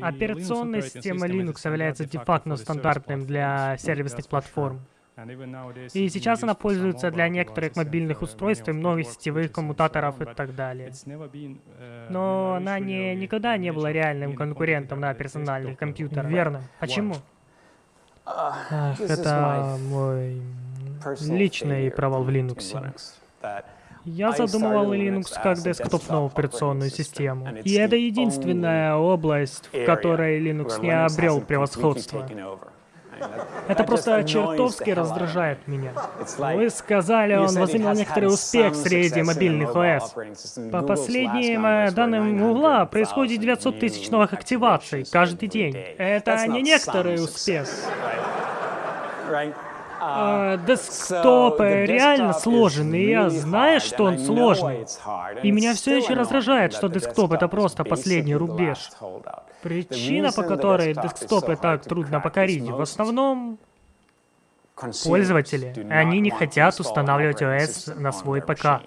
Операционная система Linux является де-факто стандартным для сервисных платформ. И сейчас она пользуется для некоторых мобильных устройств и многих сетевых коммутаторов и так далее. Но она не, никогда не была реальным конкурентом на персональных компьютерах. Верно. Почему? Это мой личный провал в Linux. Я задумывал Linux как десктопную операционную систему. И это единственная область, в которой Linux не обрел превосходство. Это просто чертовски раздражает меня. Вы сказали, он возымел некоторый успех среди мобильных ОС. По последним э, данным Гугла, происходит 900 тысяч новых активаций каждый день. Это не некоторый успех. А, десктопы реально сложный, и я знаю, что он сложный. И меня все еще раздражает, что десктоп — это просто последний рубеж. Причина, по которой десктопы так трудно покорить, в основном пользователи. Они не хотят устанавливать ОС на свой ПК.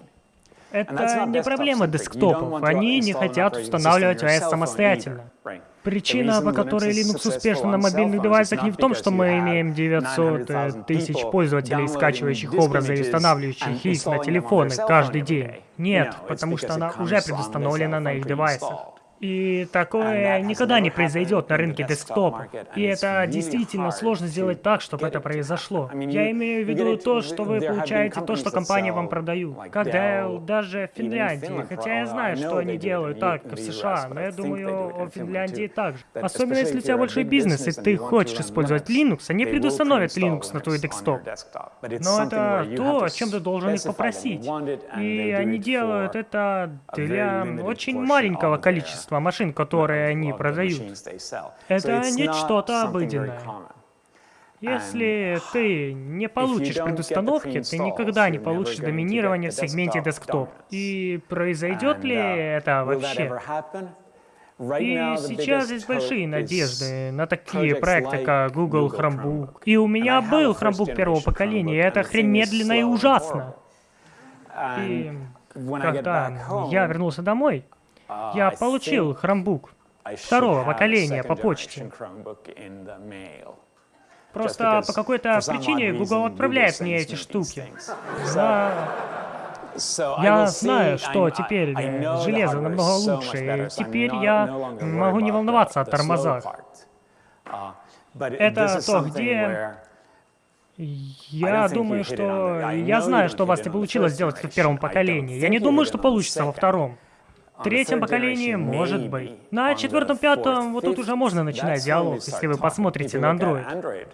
Это не проблема десктопов, они не хотят устанавливать ОС самостоятельно. Причина, по которой Linux успешен на мобильных девайсах, не в том, что мы имеем 900 э, тысяч пользователей, скачивающих образы и устанавливающих их на телефоны каждый день. Нет, потому что она уже предустановлена на их девайсах. И такое никогда не произойдет на рынке десктопа. И это действительно сложно сделать так, чтобы это произошло. Я имею в виду то, что вы получаете то, что компания вам продают. Как Dell, даже в Финляндии. Хотя я знаю, что они делают так в США, но я думаю о Финляндии также. Особенно если у тебя большой бизнес, и ты хочешь использовать Linux, они предустановят Linux на твой десктоп. Но это то, о чем ты должен их попросить. И они делают это для очень маленького количества количество машин, которые они продают. Это не что-то обыденное. Если ты не получишь предустановки, ты никогда не получишь доминирование в сегменте десктоп. И произойдет ли uh, это вообще? И сейчас есть большие надежды на такие проекты, как Google Chromebook. И у меня был Chromebook первого поколения, и это хрень медленно и ужасно. И когда я вернулся домой, я получил хромбук второго поколения по почте. Просто по какой-то причине Google отправляет мне эти штуки. За... Я знаю, что теперь железо намного лучше, и теперь я могу не волноваться о тормозах. Это то, где... Я думаю, что... Я знаю, что у вас не получилось сделать в первом поколении. Я не думаю, что получится во втором третьем поколении, может быть. На четвертом, пятом, вот тут уже можно начинать диалог, если вы посмотрите на Android.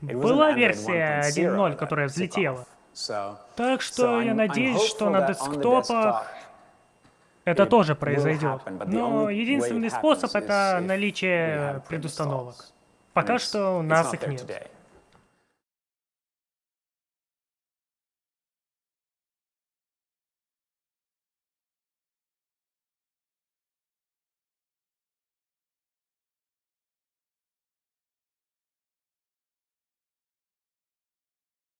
Была версия 1.0, которая взлетела. Так что я надеюсь, что на десктопах это тоже произойдет. Но единственный способ — это наличие предустановок. Пока что у нас их нет.